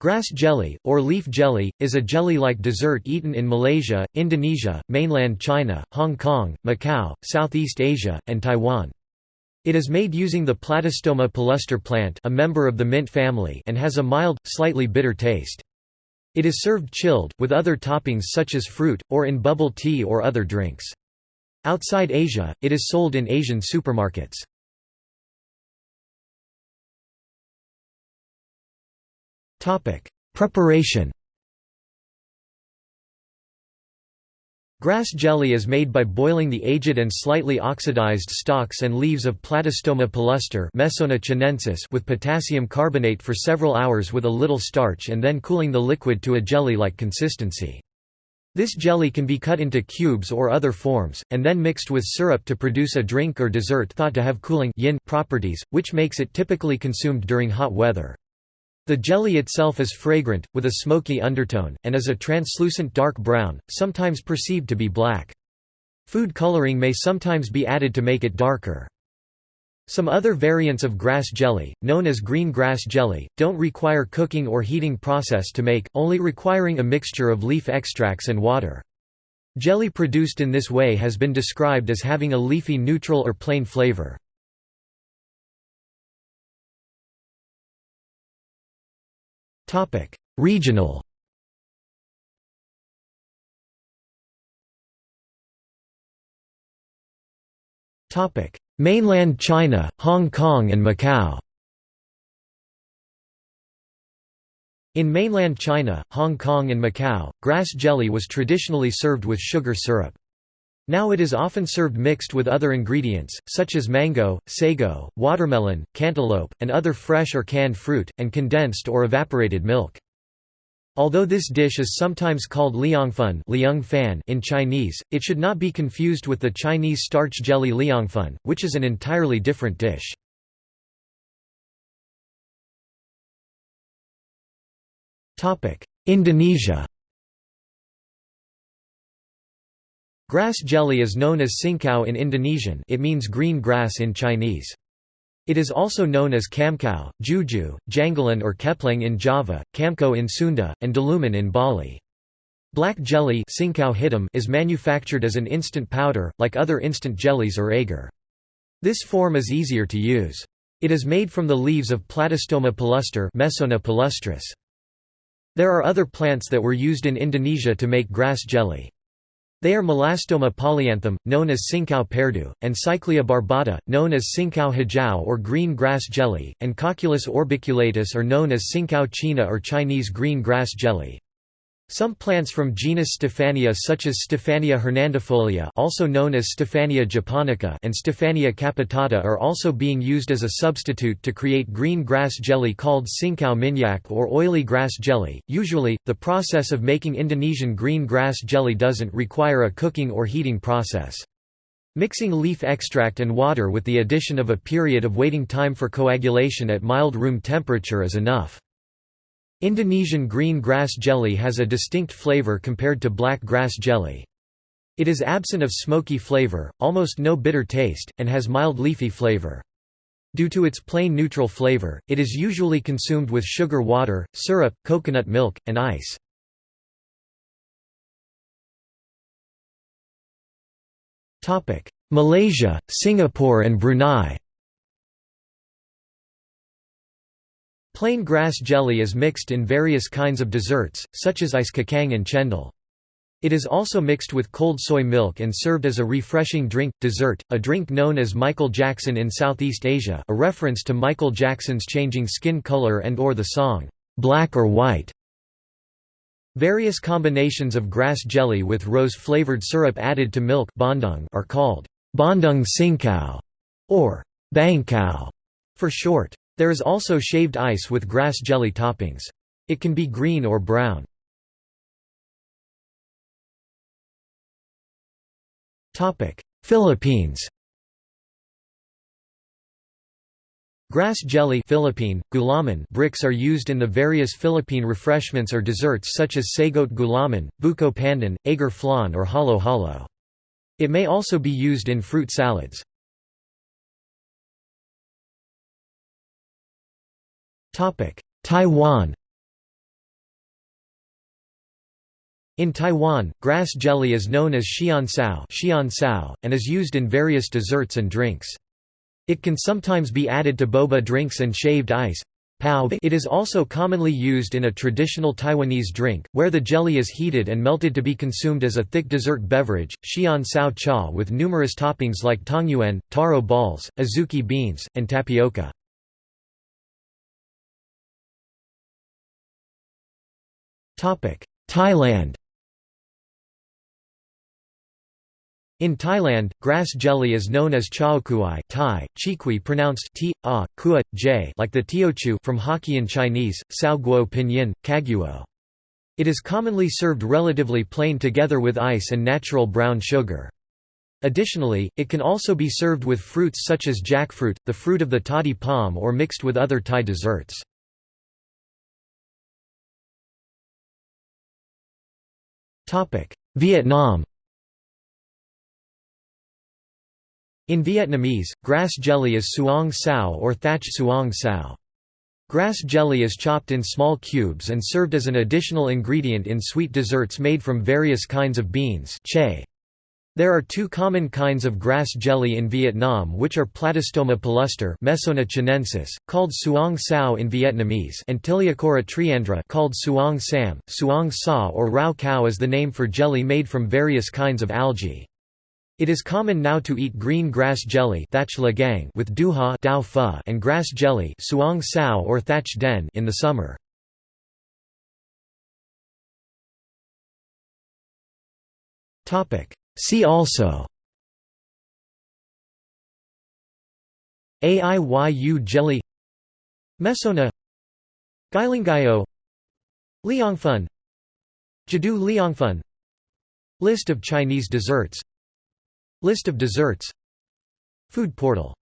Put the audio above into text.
Grass jelly, or leaf jelly, is a jelly-like dessert eaten in Malaysia, Indonesia, mainland China, Hong Kong, Macau, Southeast Asia, and Taiwan. It is made using the Platostoma palustre plant a member of the mint family and has a mild, slightly bitter taste. It is served chilled, with other toppings such as fruit, or in bubble tea or other drinks. Outside Asia, it is sold in Asian supermarkets. Preparation Grass jelly is made by boiling the aged and slightly oxidized stalks and leaves of Platostoma palustre with potassium carbonate for several hours with a little starch and then cooling the liquid to a jelly-like consistency. This jelly can be cut into cubes or other forms, and then mixed with syrup to produce a drink or dessert thought to have cooling yin properties, which makes it typically consumed during hot weather. The jelly itself is fragrant, with a smoky undertone, and is a translucent dark brown, sometimes perceived to be black. Food coloring may sometimes be added to make it darker. Some other variants of grass jelly, known as green grass jelly, don't require cooking or heating process to make, only requiring a mixture of leaf extracts and water. Jelly produced in this way has been described as having a leafy neutral or plain flavor. Topic: Regional. Topic: Mainland China, Hong Kong and Macau. In mainland China, Hong Kong and Macau, grass jelly was traditionally served with sugar syrup. Now it is often served mixed with other ingredients, such as mango, sago, watermelon, cantaloupe, and other fresh or canned fruit, and condensed or evaporated milk. Although this dish is sometimes called liangfen in Chinese, it should not be confused with the Chinese starch jelly liangfen, which is an entirely different dish. Indonesia Grass jelly is known as cincau in Indonesian it means green grass in Chinese. It is also known as kamkau, juju, janggelan or kepleng in Java, kamko in Sunda, and daluman in Bali. Black jelly is manufactured as an instant powder, like other instant jellies or agar. This form is easier to use. It is made from the leaves of Platostoma palustre Mesona palustris. There are other plants that were used in Indonesia to make grass jelly. They are Melastoma polyanthum, known as Cincau perdu, and Cyclea barbata, known as Cincau hijau or green grass jelly, and Cocculus orbiculatus are known as Cincau china or Chinese green grass jelly. Some plants from genus Stephania such as Stephania hernandifolia also known as Stephania japonica and Stephania capitata are also being used as a substitute to create green grass jelly called cincau minyak or oily grass jelly. Usually, the process of making Indonesian green grass jelly doesn't require a cooking or heating process. Mixing leaf extract and water with the addition of a period of waiting time for coagulation at mild room temperature is enough. Indonesian green grass jelly has a distinct flavor compared to black grass jelly. It is absent of smoky flavor, almost no bitter taste, and has mild leafy flavor. Due to its plain neutral flavor, it is usually consumed with sugar water, syrup, coconut milk, and ice. Malaysia, Singapore and Brunei Plain grass jelly is mixed in various kinds of desserts, such as ice kacang and chendol. It is also mixed with cold soy milk and served as a refreshing drink, dessert, a drink known as Michael Jackson in Southeast Asia a reference to Michael Jackson's changing skin color and or the song, "'Black or White". Various combinations of grass jelly with rose-flavored syrup added to milk are called bandung cincau or bangkau for short. There is also shaved ice with grass jelly toppings. It can be green or brown. Philippines Grass jelly Philippine, gulaman bricks are used in the various Philippine refreshments or desserts such as sago't gulaman, buko pandan, agar flan or halo-halo. It may also be used in fruit salads. Taiwan In Taiwan, grass jelly is known as xian sao and is used in various desserts and drinks. It can sometimes be added to boba drinks and shaved ice. It is also commonly used in a traditional Taiwanese drink, where the jelly is heated and melted to be consumed as a thick dessert beverage, xian sao cha with numerous toppings like tangyuan, taro balls, azuki beans, and tapioca. Thailand In Thailand, grass jelly is known as chao kuai Thai, chiqui pronounced t, a, kua, j like the teochew from Hokkien Chinese, sao guo pinyin, kaguo. It is commonly served relatively plain together with ice and natural brown sugar. Additionally, it can also be served with fruits such as jackfruit, the fruit of the toddy palm or mixed with other Thai desserts. Vietnam In Vietnamese, grass jelly is suong sao or thatch suong sao. Grass jelly is chopped in small cubes and served as an additional ingredient in sweet desserts made from various kinds of beans che. There are two common kinds of grass jelly in Vietnam which are Platostoma palustre Mesona chinensis, called suong sao in Vietnamese and Tiliacora triandra called suong sam, suong sa or rau cow is the name for jelly made from various kinds of algae. It is common now to eat green grass jelly with duha and grass jelly suong sao or thatch den in the summer. See also Aiyu jelly Mesona Guilinggao Liangfen Jadu Liangfen List of Chinese desserts List of desserts Food portal